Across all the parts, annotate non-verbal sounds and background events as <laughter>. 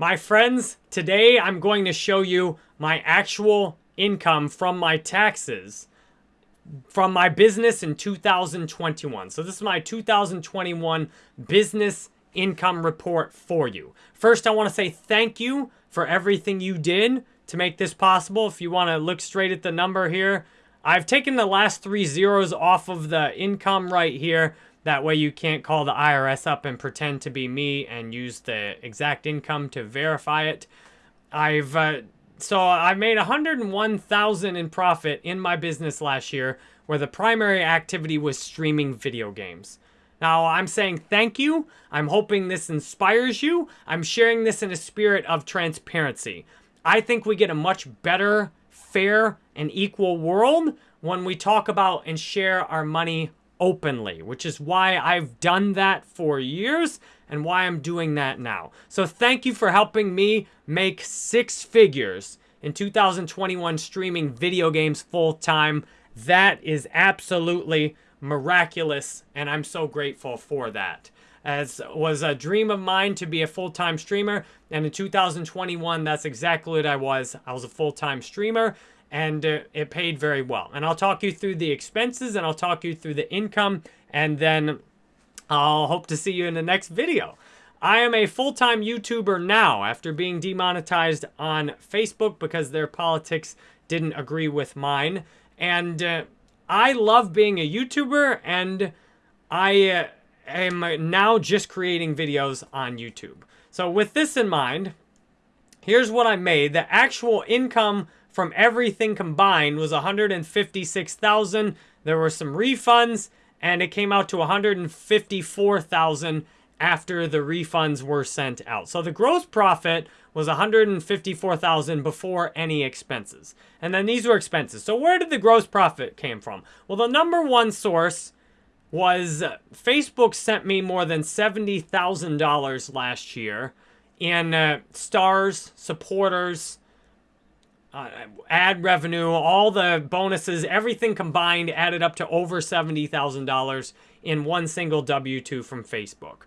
My friends, today I'm going to show you my actual income from my taxes from my business in 2021. So this is my 2021 business income report for you. First, I want to say thank you for everything you did to make this possible. If you want to look straight at the number here, I've taken the last three zeros off of the income right here. That way you can't call the IRS up and pretend to be me and use the exact income to verify it. I've uh, so I made 101,000 in profit in my business last year where the primary activity was streaming video games. Now, I'm saying thank you. I'm hoping this inspires you. I'm sharing this in a spirit of transparency. I think we get a much better, fair, and equal world when we talk about and share our money openly, which is why I've done that for years and why I'm doing that now. So thank you for helping me make six figures in 2021 streaming video games full time. That is absolutely miraculous, and I'm so grateful for that. As was a dream of mine to be a full-time streamer, and in 2021, that's exactly what I was. I was a full-time streamer, and uh, it paid very well. And I'll talk you through the expenses, and I'll talk you through the income, and then I'll hope to see you in the next video. I am a full-time YouTuber now after being demonetized on Facebook because their politics didn't agree with mine. And uh, I love being a YouTuber and I uh, am now just creating videos on YouTube. So with this in mind, here's what I made. The actual income from everything combined was 156,000. There were some refunds and it came out to 154,000 after the refunds were sent out. So the gross profit was 154,000 before any expenses. And then these were expenses. So where did the gross profit came from? Well, the number one source was uh, Facebook sent me more than $70,000 last year in uh, stars, supporters, uh, ad revenue, all the bonuses, everything combined added up to over $70,000 in one single W-2 from Facebook.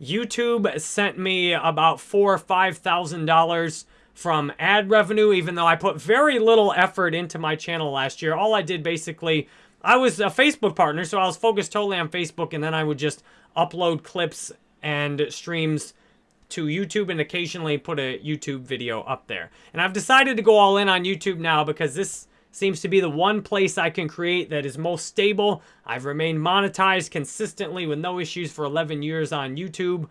YouTube sent me about four or five thousand dollars from ad revenue, even though I put very little effort into my channel last year. All I did basically, I was a Facebook partner, so I was focused totally on Facebook, and then I would just upload clips and streams to YouTube and occasionally put a YouTube video up there. And I've decided to go all in on YouTube now because this seems to be the one place I can create that is most stable. I've remained monetized consistently with no issues for 11 years on YouTube.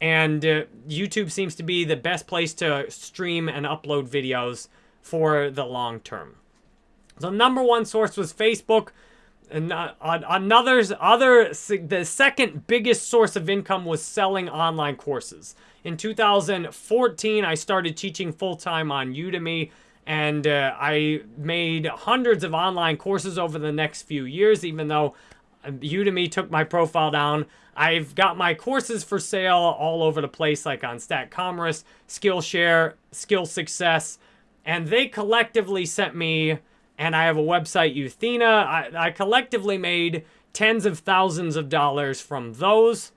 And uh, YouTube seems to be the best place to stream and upload videos for the long term. The number one source was Facebook. And uh, another, other, the second biggest source of income was selling online courses. In 2014, I started teaching full-time on Udemy and uh, I made hundreds of online courses over the next few years, even though Udemy took my profile down. I've got my courses for sale all over the place, like on StackCommerce, Skillshare, Skill Success, and they collectively sent me, and I have a website, Uthena. I, I collectively made tens of thousands of dollars from those.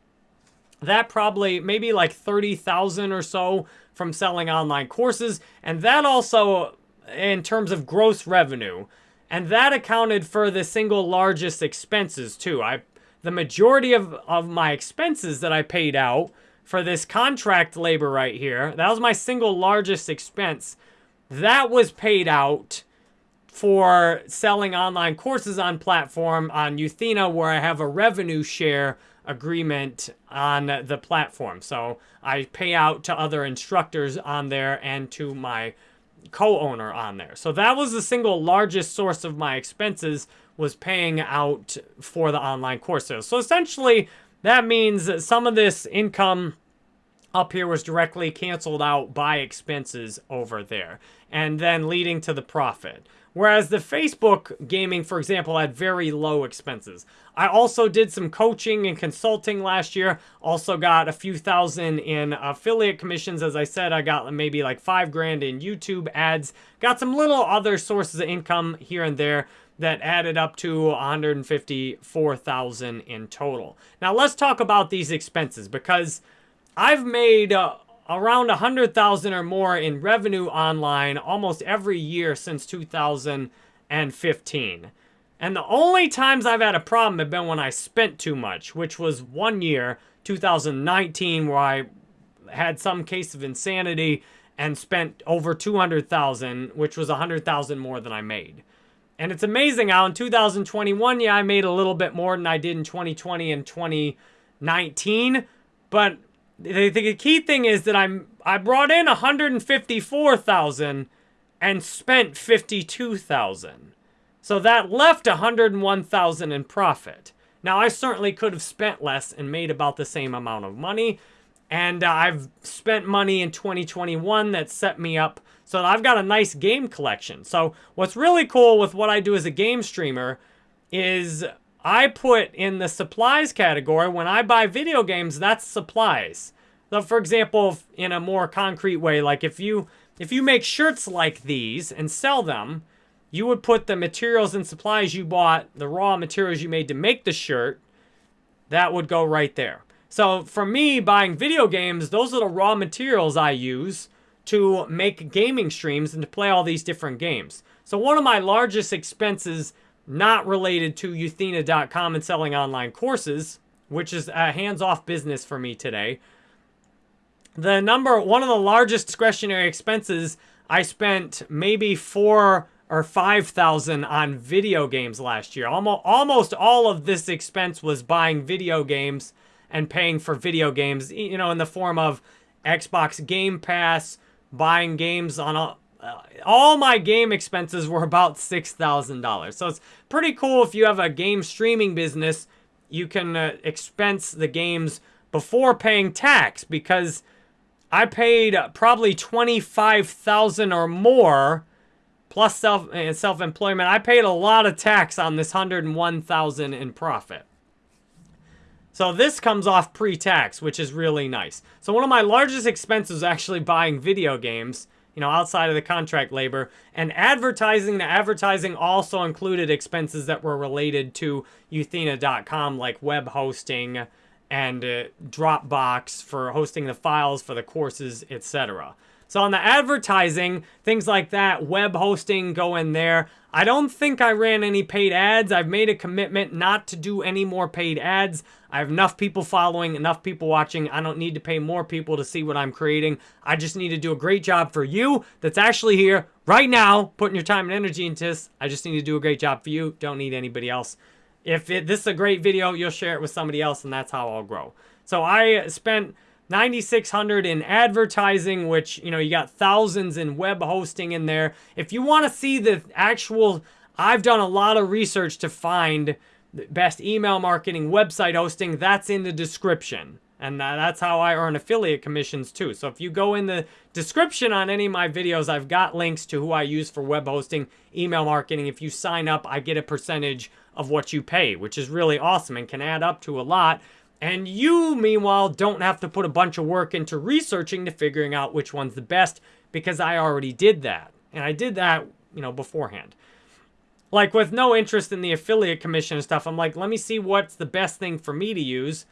That probably, maybe like 30,000 or so from selling online courses. And that also, in terms of gross revenue, and that accounted for the single largest expenses too. I, the majority of, of my expenses that I paid out for this contract labor right here, that was my single largest expense. That was paid out for selling online courses on platform on Uthena where I have a revenue share agreement on the platform. So I pay out to other instructors on there and to my co-owner on there. So that was the single largest source of my expenses was paying out for the online courses. So essentially that means that some of this income up here was directly canceled out by expenses over there and then leading to the profit. Whereas the Facebook gaming, for example, had very low expenses. I also did some coaching and consulting last year. Also got a few thousand in affiliate commissions. As I said, I got maybe like five grand in YouTube ads. Got some little other sources of income here and there that added up to 154,000 in total. Now let's talk about these expenses because I've made uh, around 100,000 or more in revenue online almost every year since 2015. And the only times I've had a problem have been when I spent too much, which was one year, 2019, where I had some case of insanity and spent over 200,000, which was 100,000 more than I made. And it's amazing how in 2021, yeah, I made a little bit more than I did in 2020 and 2019, but the, the key thing is that I'm I brought in 154,000 and spent 52,000. So that left 101,000 in profit. Now I certainly could have spent less and made about the same amount of money. And uh, I've spent money in 2021 that set me up so I've got a nice game collection. So what's really cool with what I do as a game streamer is I put in the supplies category, when I buy video games, that's supplies. So for example, in a more concrete way, like if you if you make shirts like these and sell them, you would put the materials and supplies you bought, the raw materials you made to make the shirt, that would go right there. So for me, buying video games, those are the raw materials I use to make gaming streams and to play all these different games. So one of my largest expenses not related to Uthena.com and selling online courses, which is a hands-off business for me today. The number, one of the largest discretionary expenses, I spent maybe four or 5,000 on video games last year. Almost, almost all of this expense was buying video games and paying for video games, you know, in the form of Xbox Game Pass, buying games on a, uh, all my game expenses were about $6,000. So it's pretty cool if you have a game streaming business, you can uh, expense the games before paying tax because I paid probably 25,000 or more plus self uh, self-employment. I paid a lot of tax on this 101,000 in profit. So this comes off pre-tax, which is really nice. So one of my largest expenses is actually buying video games, you know, outside of the contract labor. And advertising, the advertising also included expenses that were related to Uthena.com, like web hosting and uh, Dropbox for hosting the files for the courses, etc. So on the advertising, things like that, web hosting go in there. I don't think I ran any paid ads. I've made a commitment not to do any more paid ads. I have enough people following, enough people watching. I don't need to pay more people to see what I'm creating. I just need to do a great job for you that's actually here right now, putting your time and energy into this. I just need to do a great job for you. Don't need anybody else. If it, this is a great video, you'll share it with somebody else, and that's how I'll grow. So I spent 9600 in advertising, which, you know, you got thousands in web hosting in there. If you want to see the actual, I've done a lot of research to find the best email marketing, website hosting, that's in the description. And that's how I earn affiliate commissions too. So if you go in the description on any of my videos, I've got links to who I use for web hosting, email marketing. If you sign up, I get a percentage of what you pay, which is really awesome and can add up to a lot. And you, meanwhile, don't have to put a bunch of work into researching to figuring out which one's the best because I already did that. And I did that, you know, beforehand. Like with no interest in the affiliate commission and stuff, I'm like, let me see what's the best thing for me to use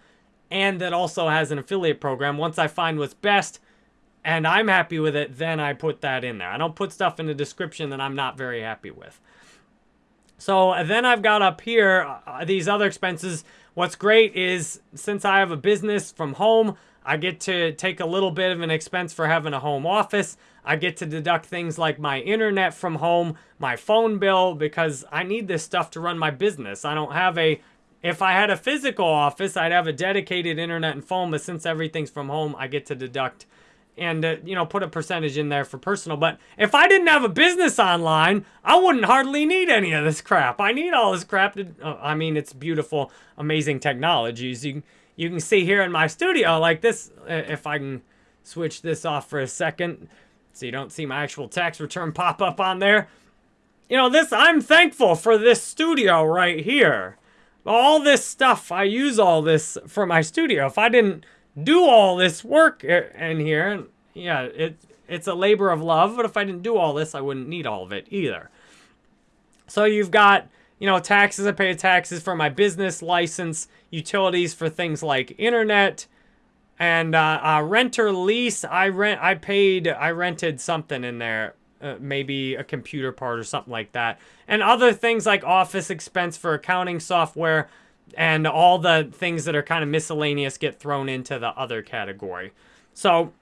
and that also has an affiliate program. Once I find what's best and I'm happy with it, then I put that in there. I don't put stuff in the description that I'm not very happy with. So then I've got up here uh, these other expenses. What's great is since I have a business from home, I get to take a little bit of an expense for having a home office. I get to deduct things like my internet from home, my phone bill, because I need this stuff to run my business. I don't have a, if I had a physical office, I'd have a dedicated internet and phone, but since everything's from home, I get to deduct and uh, you know put a percentage in there for personal but if i didn't have a business online i wouldn't hardly need any of this crap. I need all this crap to uh, i mean it's beautiful amazing technologies. You you can see here in my studio like this uh, if i can switch this off for a second so you don't see my actual tax return <laughs> pop up on there. You know this i'm thankful for this studio right here. All this stuff i use all this for my studio. If i didn't do all this work in here. And Yeah, it, it's a labor of love, but if I didn't do all this, I wouldn't need all of it either. So you've got, you know, taxes. I pay taxes for my business license, utilities for things like internet, And uh, uh, renter lease, I rent, I paid, I rented something in there, uh, maybe a computer part or something like that. And other things like office expense for accounting software and all the things that are kind of miscellaneous get thrown into the other category. So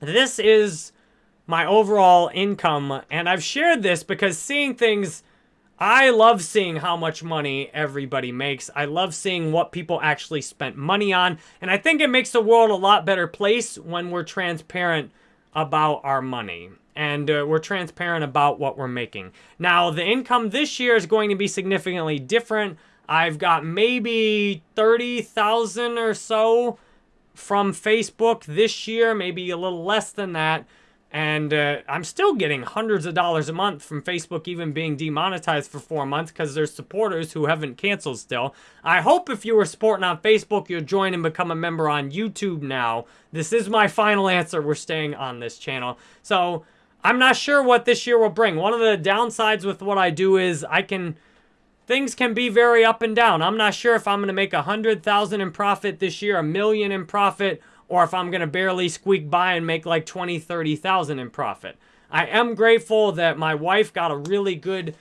this is my overall income, and I've shared this because seeing things I love seeing how much money everybody makes. I love seeing what people actually spent money on. And I think it makes the world a lot better place when we're transparent about our money. And uh, we're transparent about what we're making. Now, the income this year is going to be significantly different. I've got maybe 30,000 or so from Facebook this year, maybe a little less than that. And uh, I'm still getting hundreds of dollars a month from Facebook even being demonetized for four months because there's supporters who haven't canceled still. I hope if you were supporting on Facebook, you'll join and become a member on YouTube now. This is my final answer. We're staying on this channel. So I'm not sure what this year will bring. One of the downsides with what I do is I can... Things can be very up and down. I'm not sure if I'm going to make a 100000 in profit this year, a million in profit, or if I'm going to barely squeak by and make like 20, 30,000 in profit. I am grateful that my wife got a really good,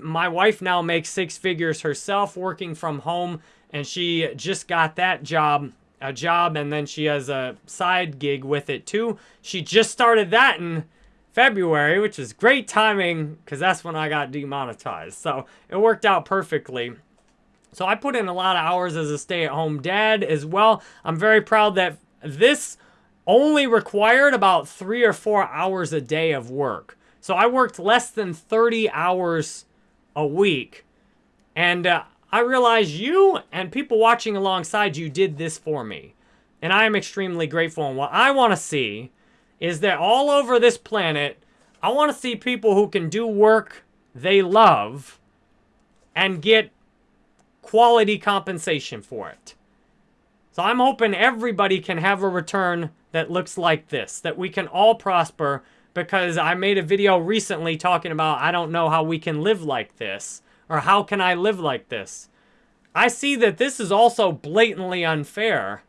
my wife now makes six figures herself working from home and she just got that job, a job, and then she has a side gig with it too. She just started that in February, which is great timing because that's when I got demonetized. So it worked out perfectly. So I put in a lot of hours as a stay-at-home dad as well. I'm very proud that this only required about three or four hours a day of work. So I worked less than 30 hours a week. And uh, I realize you and people watching alongside you did this for me. And I am extremely grateful. And what I want to see is that all over this planet, I want to see people who can do work they love and get quality compensation for it. So I'm hoping everybody can have a return that looks like this, that we can all prosper because I made a video recently talking about I don't know how we can live like this or how can I live like this. I see that this is also blatantly unfair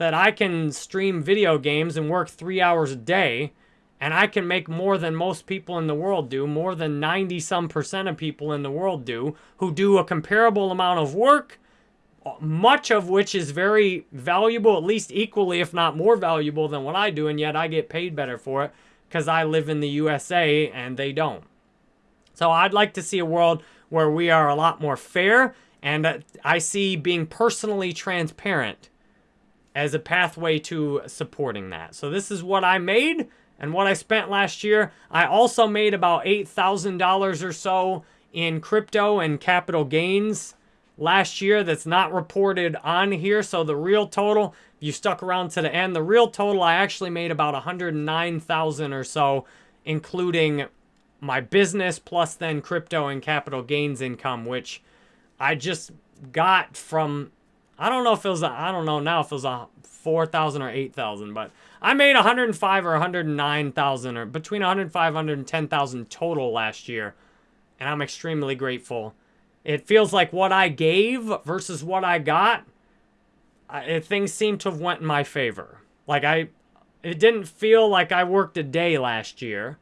that I can stream video games and work three hours a day and I can make more than most people in the world do, more than 90 some percent of people in the world do, who do a comparable amount of work much of which is very valuable, at least equally, if not more valuable than what I do, and yet I get paid better for it because I live in the USA and they don't. So I'd like to see a world where we are a lot more fair, and uh, I see being personally transparent as a pathway to supporting that. So this is what I made and what I spent last year. I also made about $8,000 or so in crypto and capital gains last year that's not reported on here. So the real total, if you stuck around to the end, the real total I actually made about 109,000 or so, including my business plus then crypto and capital gains income, which I just got from, I don't know if it was, I don't know now if it was a 4,000 or 8,000, but I made 105 or 109,000 or between 105 110,000 total last year. And I'm extremely grateful it feels like what I gave versus what I got, I, things seem to have went in my favor. Like I, it didn't feel like I worked a day last year,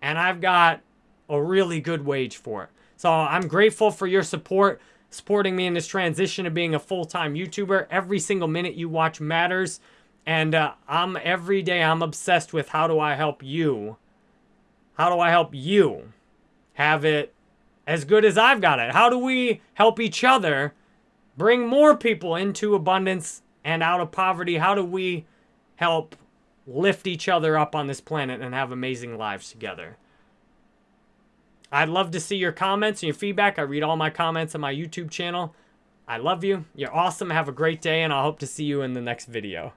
and I've got a really good wage for it. So I'm grateful for your support, supporting me in this transition of being a full-time YouTuber. Every single minute you watch matters, and uh, I'm every day I'm obsessed with how do I help you? How do I help you have it as good as I've got it? How do we help each other bring more people into abundance and out of poverty? How do we help lift each other up on this planet and have amazing lives together? I'd love to see your comments and your feedback. I read all my comments on my YouTube channel. I love you. You're awesome. Have a great day, and I hope to see you in the next video.